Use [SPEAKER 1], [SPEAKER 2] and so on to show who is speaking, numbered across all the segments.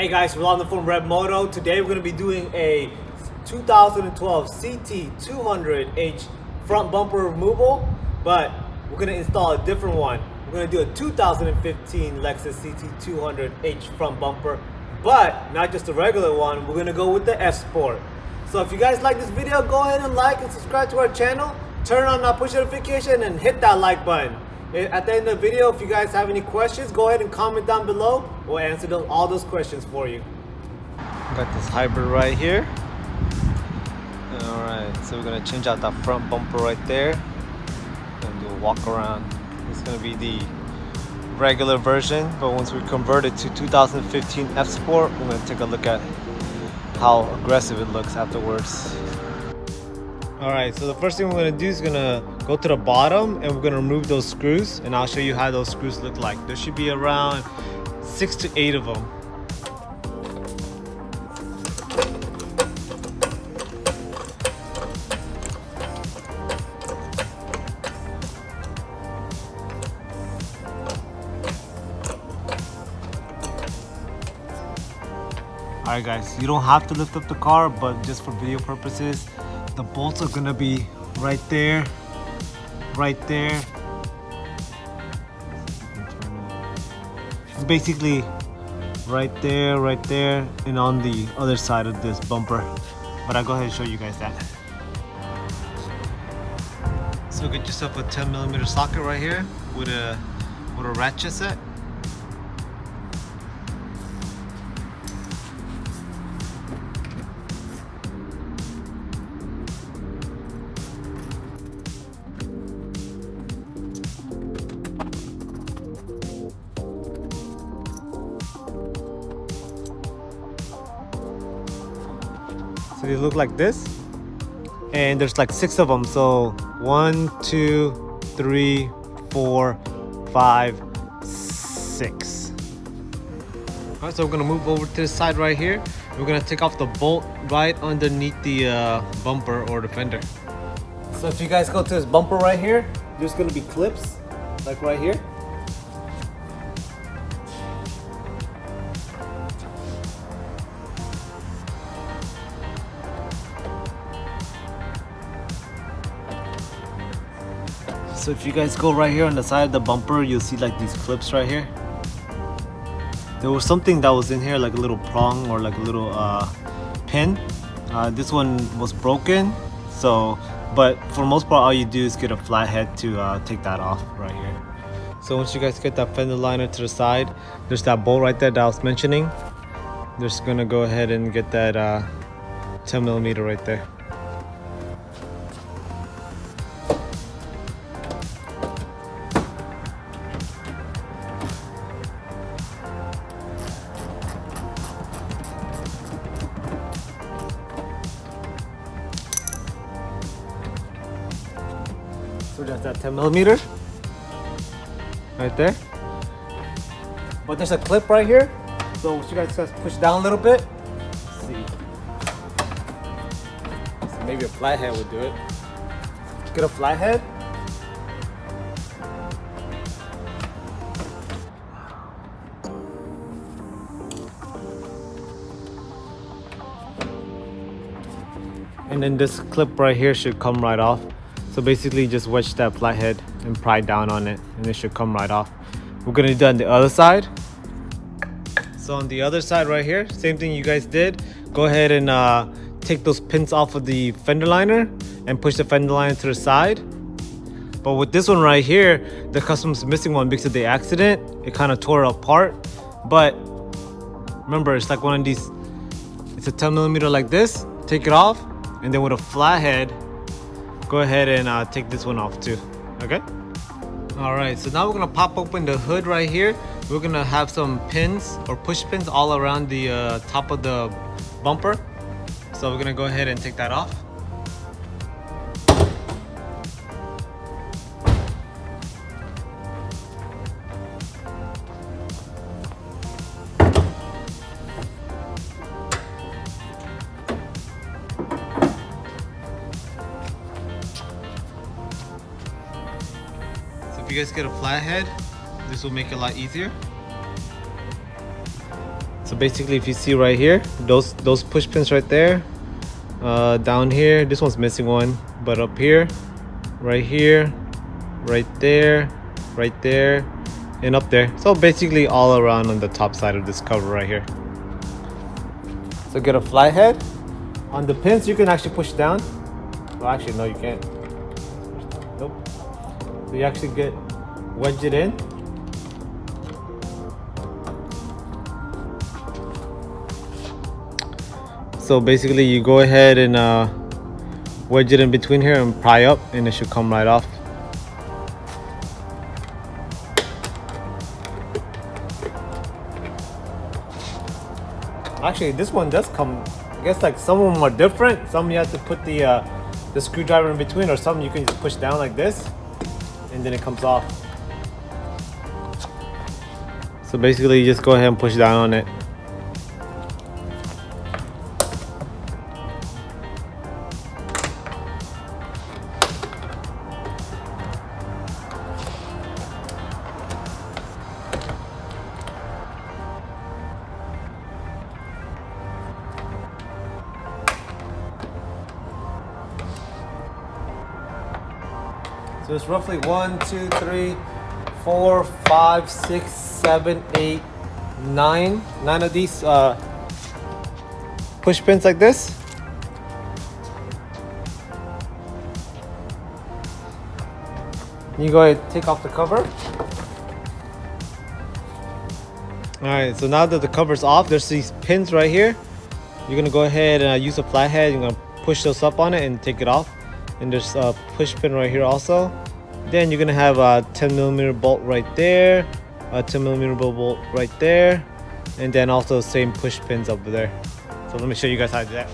[SPEAKER 1] Hey guys, Rolando from Red Moto. Today we're going to be doing a 2012 CT200H front bumper removal, but we're going to install a different one. We're going to do a 2015 Lexus CT200H front bumper, but not just a regular one. We're going to go with the F Sport. So if you guys like this video, go ahead and like and subscribe to our channel. Turn on that push notification and hit that like button. At the end of the video, if you guys have any questions, go ahead and comment down below. We'll answer those, all those questions for you.
[SPEAKER 2] Got this hybrid right here. Alright, so we're gonna change out that front bumper right there. And do a walk around. It's gonna be the regular version, but once we convert it to 2015 F Sport, we're gonna take a look at how aggressive it looks afterwards. Alright, so the first thing we're gonna do is gonna go to the bottom and we're gonna remove those screws and I'll show you how those screws look like. There should be around six to eight of them. Alright guys, you don't have to lift up the car, but just for video purposes, the bolts are gonna be right there, right there. It's basically right there, right there, and on the other side of this bumper. But I'll go ahead and show you guys that. So get yourself a 10 millimeter socket right here with a with a ratchet set. They look like this. And there's like six of them. So one, two, three, four, five, six. All right, so we're gonna move over to the side right here. We're gonna take off the bolt right underneath the uh, bumper or the fender. So if you guys go to this bumper right here, there's gonna be clips, like right here. So if you guys go right here on the side of the bumper, you'll see like these clips right here. There was something that was in here, like a little prong or like a little uh, pin. Uh, this one was broken, so but for most part, all you do is get a flathead to uh, take that off right here. So once you guys get that fender liner to the side, there's that bolt right there that I was mentioning. Just gonna go ahead and get that uh, 10 millimeter right there. So that's that 10 millimeter right there. But there's a clip right here. So you guys push down a little bit. Let's see. So maybe a flathead would do it. Get a flathead. And then this clip right here should come right off. So basically just wedge that flathead and pry down on it and it should come right off. We're gonna do that on the other side. So on the other side right here, same thing you guys did. Go ahead and uh, take those pins off of the fender liner and push the fender liner to the side. But with this one right here, the customer's missing one because of the accident. It kind of tore apart. But remember, it's like one of these, it's a 10 millimeter like this. Take it off and then with a flathead, go ahead and uh, take this one off too, okay? All right, so now we're gonna pop open the hood right here. We're gonna have some pins or push pins all around the uh, top of the bumper. So we're gonna go ahead and take that off. If you guys get a flathead, this will make it a lot easier. So basically if you see right here, those those push pins right there, uh, down here, this one's missing one, but up here, right here, right there, right there, and up there. So basically all around on the top side of this cover right here. So get a flat head. On the pins, you can actually push down. Well, actually, no, you can't. So you actually get wedge it in. So basically, you go ahead and uh, wedge it in between here and pry up, and it should come right off. Actually, this one does come. I guess like some of them are different. Some you have to put the uh, the screwdriver in between, or some you can just push down like this, and then it comes off. So basically, you just go ahead and push down on it. So it's roughly one, two, three, four, five, six, seven, eight, nine, nine of these uh, push pins like this. You go ahead, take off the cover. All right, so now that the cover's off, there's these pins right here. You're gonna go ahead and uh, use a flathead. You're gonna push those up on it and take it off and there's a push pin right here also. Then you're gonna have a 10 millimeter bolt right there a 10 millimeter bolt right there and then also the same push pins over there. So let me show you guys how to do that.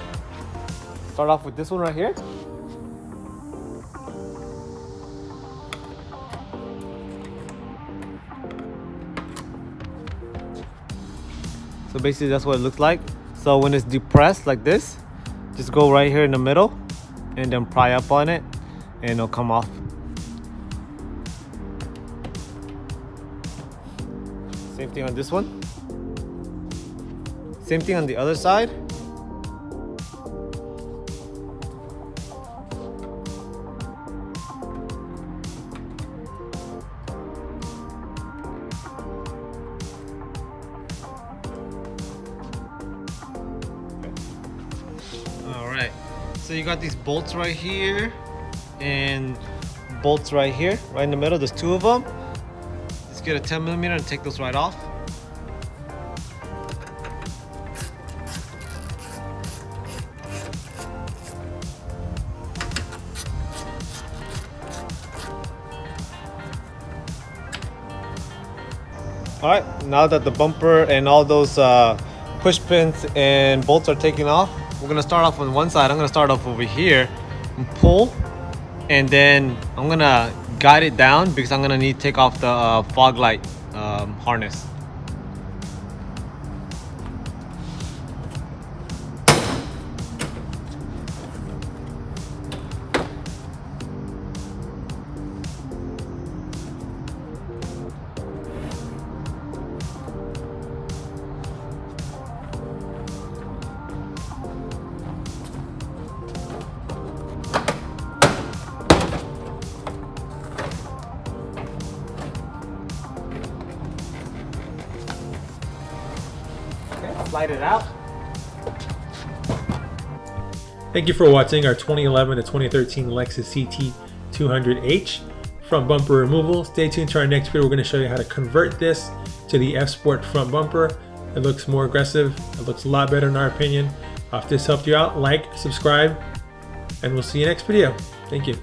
[SPEAKER 2] Start off with this one right here. So basically that's what it looks like. So when it's depressed like this just go right here in the middle and then pry up on it and it'll come off. Same thing on this one. Same thing on the other side so you got these bolts right here and bolts right here right in the middle there's two of them. Let's get a 10 millimeter and take those right off. All right now that the bumper and all those uh, push pins and bolts are taken off we're gonna start off on one side i'm gonna start off over here and pull and then i'm gonna guide it down because i'm gonna need to take off the uh, fog light um, harness it out
[SPEAKER 3] Thank you for watching our 2011 to 2013 Lexus CT 200H front bumper removal. Stay tuned to our next video. We're going to show you how to convert this to the F Sport front bumper. It looks more aggressive. It looks a lot better in our opinion. If this helped you out, like, subscribe, and we'll see you next video. Thank you.